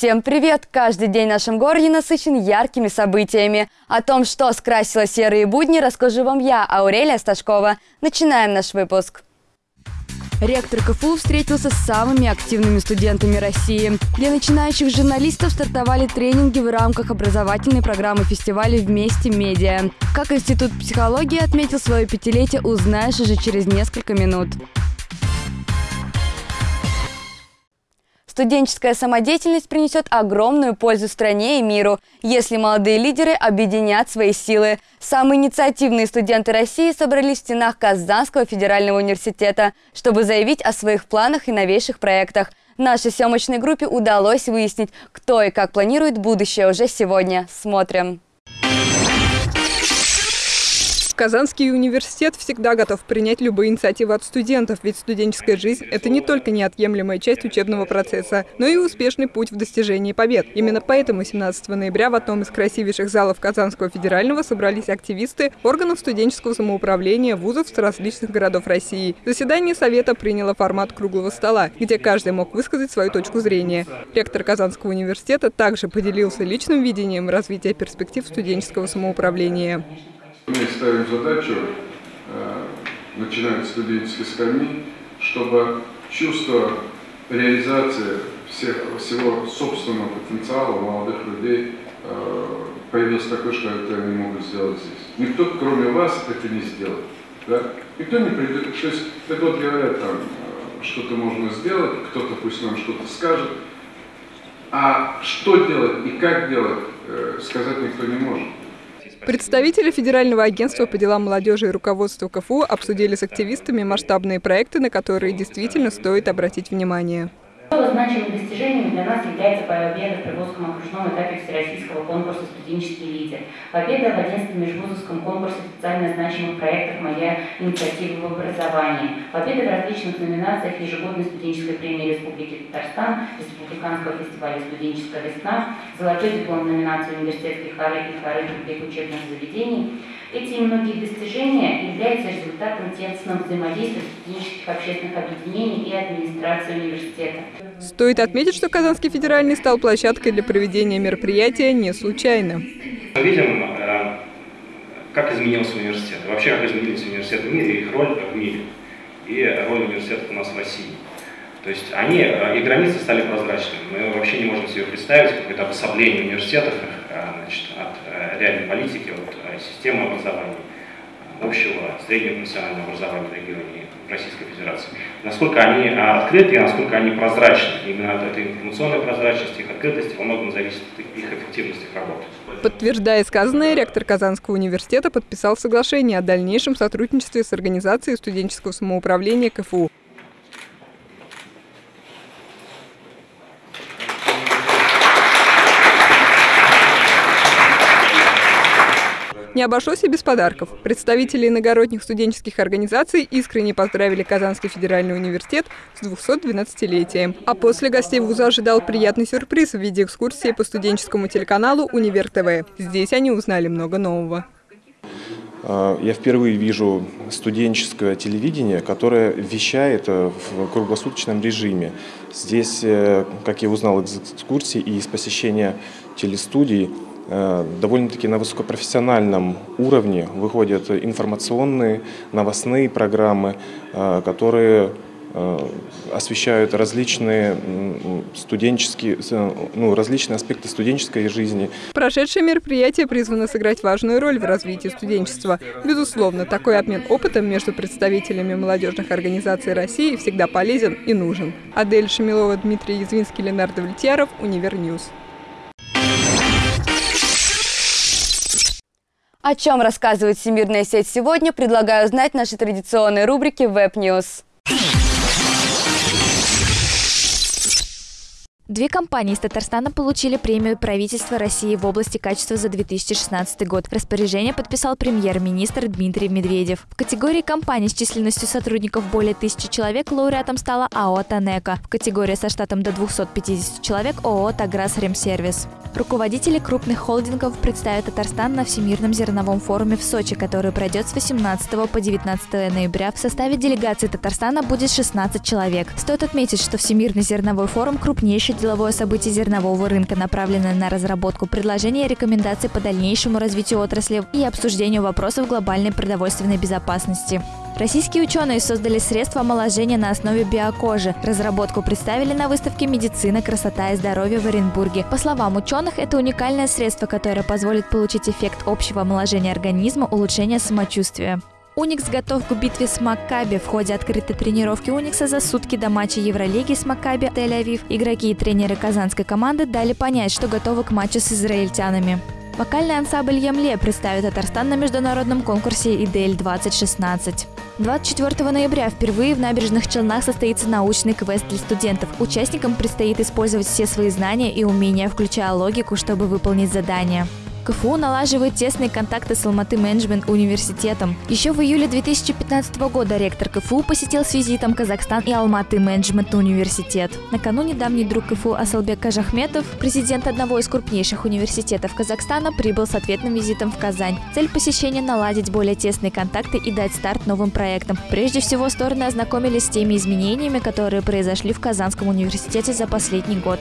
Всем привет! Каждый день в нашем городе насыщен яркими событиями. О том, что скрасило серые будни, расскажу вам я, Аурелия Сташкова. Начинаем наш выпуск. Ректор КФУ встретился с самыми активными студентами России. Для начинающих журналистов стартовали тренинги в рамках образовательной программы фестиваля «Вместе медиа». Как Институт психологии отметил свое пятилетие, узнаешь уже через несколько минут. Студенческая самодеятельность принесет огромную пользу стране и миру, если молодые лидеры объединят свои силы. Самые инициативные студенты России собрались в стенах Казанского федерального университета, чтобы заявить о своих планах и новейших проектах. Нашей съемочной группе удалось выяснить, кто и как планирует будущее уже сегодня. Смотрим. Казанский университет всегда готов принять любые инициативы от студентов, ведь студенческая жизнь – это не только неотъемлемая часть учебного процесса, но и успешный путь в достижении побед. Именно поэтому 17 ноября в одном из красивейших залов Казанского федерального собрались активисты органов студенческого самоуправления вузов с различных городов России. Заседание Совета приняло формат круглого стола, где каждый мог высказать свою точку зрения. Ректор Казанского университета также поделился личным видением развития перспектив студенческого самоуправления. Мы ставим задачу, э, начиная с студенческой скамьи, чтобы чувство реализации всех, всего собственного потенциала молодых людей э, появилось такое, что это они могут сделать здесь. Никто, кроме вас, это не сделает. Да? Никто не придет. То есть, это вот говорят, там, э, что-то можно сделать, кто-то пусть нам что-то скажет, а что делать и как делать, сказать никто не может. Представители Федерального агентства по делам молодежи и руководства КФУ обсудили с активистами масштабные проекты, на которые действительно стоит обратить внимание. Значимым достижением для нас является победа в Приволжском окружном этапе Всероссийского конкурса «Студенческий лидер». Победа в 11 межвузовском конкурсе специально значимых проектов «Моя инициатива в образовании». Победа в различных номинациях ежегодной студенческой премии Республики Татарстан, Республиканского фестиваля «Студенческая весна», золотой диплом номинации университетских и хоры учебных заведений – эти и многие достижения являются результатом тесного взаимодействия студенческих общественных объединений и администрации университета. Стоит отметить, что Казанский федеральный стал площадкой для проведения мероприятия не случайно. Мы видим, э, как изменился университет, вообще как изменились университеты в мире, их роль в мире и роль университетов у нас в России. То есть они, э, и границы стали прозрачными. Мы вообще не можем себе представить какое-то обособление университетов э, значит, от реальной политики, от системы образования, общего среднего национального образования в регионе Российской Федерации. Насколько они а, открыты и насколько они прозрачны. Именно от этой информационной прозрачности, их открытости во многом зависит их эффективность их работы. Подтверждая сказанное, ректор Казанского университета подписал соглашение о дальнейшем сотрудничестве с Организацией студенческого самоуправления КФУ. Не обошлось и без подарков. Представители иногородних студенческих организаций искренне поздравили Казанский федеральный университет с 212-летием. А после гостей вуза ожидал приятный сюрприз в виде экскурсии по студенческому телеканалу «Универ ТВ». Здесь они узнали много нового. А, я впервые вижу студенческое телевидение, которое вещает э, в круглосуточном режиме. Здесь, э, как я узнал из экскурсии и из посещения телестудий, Э, довольно-таки на высокопрофессиональном уровне выходят информационные, новостные программы, э, которые э, освещают различные студенческие, ну, различные аспекты студенческой жизни. Прошедшее мероприятие призвано сыграть важную роль в развитии студенчества. Безусловно, такой обмен опытом между представителями молодежных организаций России всегда полезен и нужен. Адель Шамилова, Дмитрий Язвинский, Ленар Давлетьяров, Univer News. О чем рассказывает Всемирная сеть сегодня, предлагаю узнать в нашей традиционной рубрике News. Две компании из Татарстана получили премию правительства России в области качества за 2016 год. Распоряжение подписал премьер-министр Дмитрий Медведев. В категории компаний с численностью сотрудников более тысячи человек лауреатом стала АО «Танека». В категории со штатом до 250 человек ООО «Таграс Ремсервис». Руководители крупных холдингов представят Татарстан на Всемирном зерновом форуме в Сочи, который пройдет с 18 по 19 ноября. В составе делегации Татарстана будет 16 человек. Стоит отметить, что Всемирный зерновой форум – крупнейший деловое событие зернового рынка, направленное на разработку предложений и рекомендаций по дальнейшему развитию отрасли и обсуждению вопросов глобальной продовольственной безопасности. Российские ученые создали средства омоложения на основе биокожи. Разработку представили на выставке «Медицина, красота и здоровье» в Оренбурге. По словам ученых, это уникальное средство, которое позволит получить эффект общего омоложения организма, улучшения самочувствия. Уникс готов к битве с Маккаби. В ходе открытой тренировки Уникса за сутки до матча Евролиги с Маккаби Тель-Авив игроки и тренеры казанской команды дали понять, что готовы к матчу с израильтянами. Вокальный ансамбль «Емле» представит Татарстан на международном конкурсе «Идель-2016». 24 ноября впервые в набережных Челнах состоится научный квест для студентов. Участникам предстоит использовать все свои знания и умения, включая логику, чтобы выполнить задание. КФУ налаживает тесные контакты с Алматы Менеджмент университетом. Еще в июле 2015 года ректор КФУ посетил с визитом Казахстан и Алматы Менеджмент университет. Накануне давний друг КФУ Асалбек Кажахметов, президент одного из крупнейших университетов Казахстана, прибыл с ответным визитом в Казань. Цель посещения – наладить более тесные контакты и дать старт новым проектам. Прежде всего, стороны ознакомились с теми изменениями, которые произошли в Казанском университете за последний год.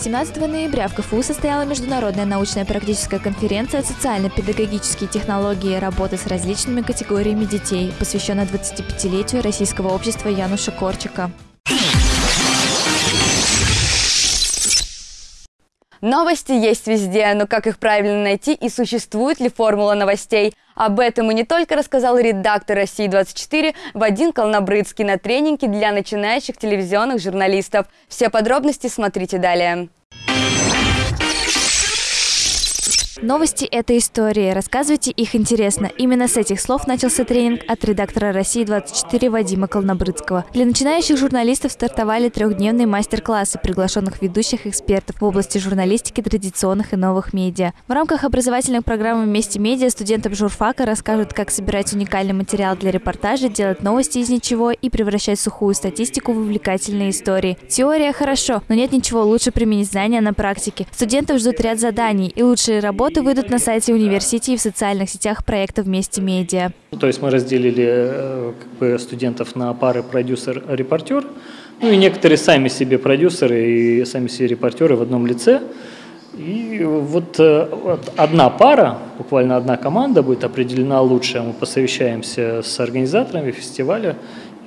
17 ноября в КФУ состояла международная научная практическая конференция «Социально-педагогические технологии работы с различными категориями детей», посвященная 25-летию Российского общества Януша Корчика. Новости есть везде, но как их правильно найти и существует ли формула новостей? Об этом и не только рассказал редактор «России-24» Вадим Колнобрыцкий на тренинге для начинающих телевизионных журналистов. Все подробности смотрите далее. Новости – это истории. Рассказывайте их интересно. Именно с этих слов начался тренинг от редактора «России-24» Вадима Колнобрыцкого. Для начинающих журналистов стартовали трехдневные мастер-классы приглашенных ведущих экспертов в области журналистики традиционных и новых медиа. В рамках образовательной программы «Вместе медиа» студентам журфака расскажут, как собирать уникальный материал для репортажа, делать новости из ничего и превращать сухую статистику в увлекательные истории. Теория хорошо, но нет ничего лучше применить знания на практике. Студентов ждут ряд заданий и лучшие работы работы выйдут на сайте университета и в социальных сетях проекта «Вместе медиа». То есть мы разделили э, как бы, студентов на пары продюсер-репортер. Ну и некоторые сами себе продюсеры и сами себе репортеры в одном лице. И вот, э, одна пара, буквально одна команда будет определена лучшая. Мы посовещаемся с организаторами фестиваля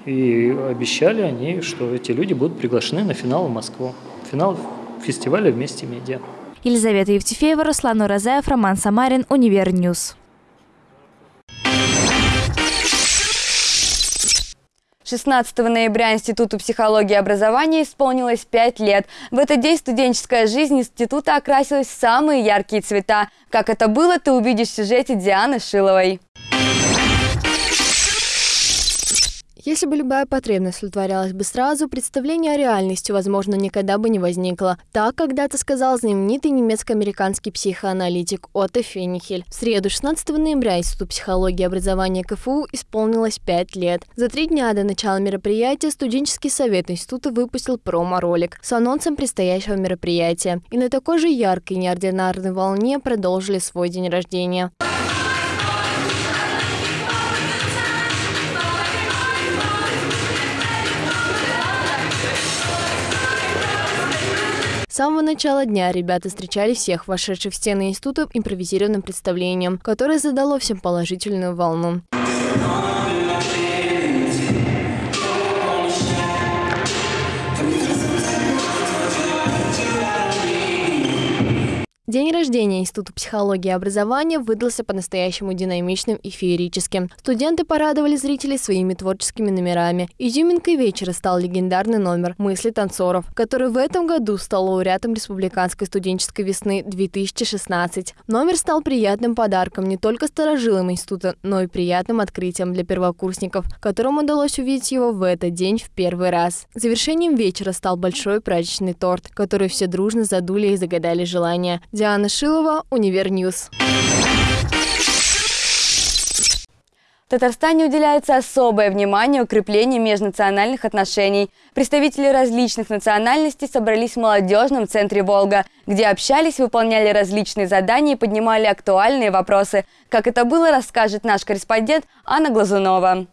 и обещали они, что эти люди будут приглашены на финал в Москву. Финал фестиваля «Вместе медиа». Елизавета Евтефеева, Руслан Уразаев, Роман Самарин, Univer News. 16 ноября Институту психологии и образования исполнилось 5 лет. В этот день студенческая жизнь института окрасилась в самые яркие цвета. Как это было, ты увидишь в сюжете Дианы Шиловой. Если бы любая потребность удовлетворялась бы сразу, представление о реальности, возможно, никогда бы не возникло. Так когда-то сказал знаменитый немецко-американский психоаналитик Отто Фенихель. В среду, 16 ноября, Институт психологии и образования КФУ исполнилось 5 лет. За три дня до начала мероприятия студенческий совет института выпустил промо-ролик с анонсом предстоящего мероприятия. И на такой же яркой неординарной волне продолжили свой день рождения. С самого начала дня ребята встречали всех вошедших в стены института импровизированным представлением, которое задало всем положительную волну. День рождения Института психологии и образования выдался по-настоящему динамичным и феерическим. Студенты порадовали зрителей своими творческими номерами. Изюминкой вечера стал легендарный номер «Мысли танцоров», который в этом году стал лауреатом Республиканской студенческой весны 2016. Номер стал приятным подарком не только старожилам института, но и приятным открытием для первокурсников, которым удалось увидеть его в этот день в первый раз. Завершением вечера стал большой праздничный торт, который все дружно задули и загадали желания. Диана Шилова, Univer News. В Татарстане уделяется особое внимание укреплению межнациональных отношений. Представители различных национальностей собрались в молодежном центре «Волга», где общались, выполняли различные задания и поднимали актуальные вопросы. Как это было, расскажет наш корреспондент Анна Глазунова.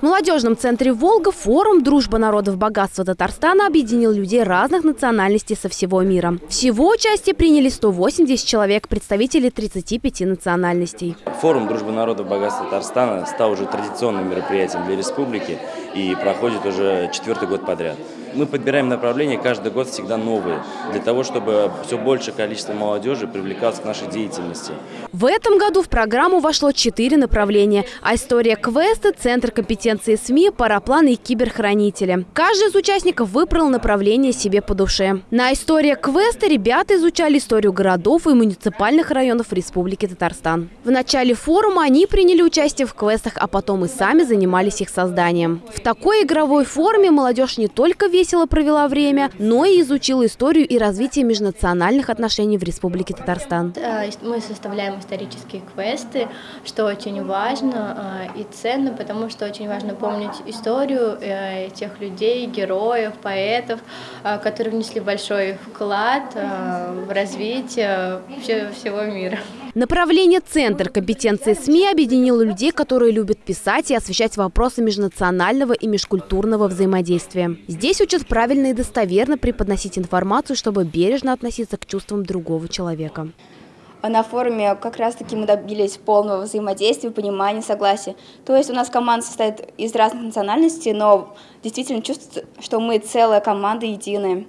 В молодежном центре «Волга» форум «Дружба народов богатства Татарстана» объединил людей разных национальностей со всего мира. Всего участие приняли 180 человек, представители 35 национальностей. Форум «Дружба народов богатства Татарстана» стал уже традиционным мероприятием для республики и проходит уже четвертый год подряд. Мы подбираем направления каждый год всегда новые, для того, чтобы все большее количество молодежи привлекалось к нашей деятельности. В этом году в программу вошло четыре направления. А история квеста, Центр компетенции СМИ, парапланы и киберхранители. Каждый из участников выбрал направление себе по душе. На история квеста ребята изучали историю городов и муниципальных районов Республики Татарстан. В начале форума они приняли участие в квестах, а потом и сами занимались их созданием. В такой игровой форме молодежь не только верит, весело провела время, но и изучила историю и развитие межнациональных отношений в Республике Татарстан. Э, мы составляем исторические квесты, что очень важно э, и ценно, потому что очень важно помнить историю э, тех людей, героев, поэтов, которые внесли большой вклад в развитие всего мира. Направление «Центр компетенции СМИ» объединило людей, которые любят писать и освещать вопросы межнационального и межкультурного взаимодействия. Здесь учат правильно и достоверно преподносить информацию, чтобы бережно относиться к чувствам другого человека. На форуме как раз-таки мы добились полного взаимодействия, понимания, согласия. То есть у нас команда состоит из разных национальностей, но действительно чувствуется, что мы целая команда единая.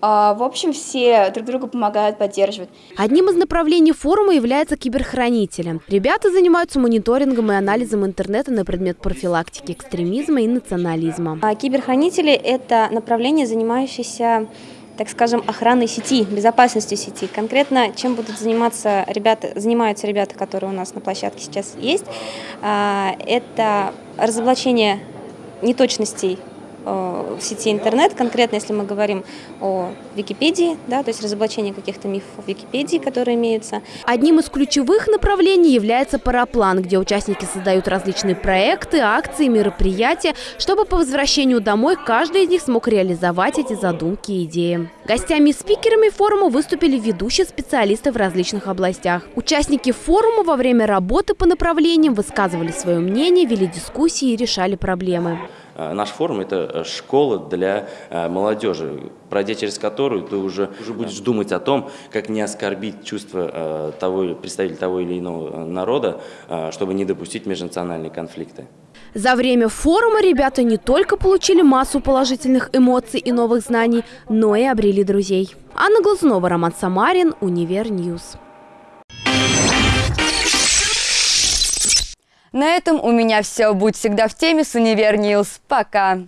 А, в общем, все друг друга помогают, поддерживают. Одним из направлений форума является киберхранителем. Ребята занимаются мониторингом и анализом интернета на предмет профилактики экстремизма и национализма. А киберхранители – это направление, занимающееся так скажем, охраной сети, безопасностью сети. Конкретно, чем будут заниматься ребята, занимаются ребята, которые у нас на площадке сейчас есть, а, это разоблачение неточностей в сети интернет, конкретно если мы говорим о Википедии, да, то есть разоблачение каких-то мифов Википедии, которые имеются. Одним из ключевых направлений является параплан, где участники создают различные проекты, акции, мероприятия, чтобы по возвращению домой каждый из них смог реализовать эти задумки и идеи. Гостями и спикерами форума выступили ведущие специалисты в различных областях. Участники форума во время работы по направлениям высказывали свое мнение, вели дискуссии и решали проблемы. Э, наш форум – это э, школа для э, молодежи, пройдя через которую ты уже, уже будешь думать о том, как не оскорбить чувства того, представителя того или иного народа, чтобы не допустить межнациональные конфликты. За время форума ребята не только получили массу положительных эмоций и новых знаний, но и обрели друзей. Анна Глазунова, Роман Самарин, Univer News. На этом у меня все. Будь всегда в теме с Универ Пока!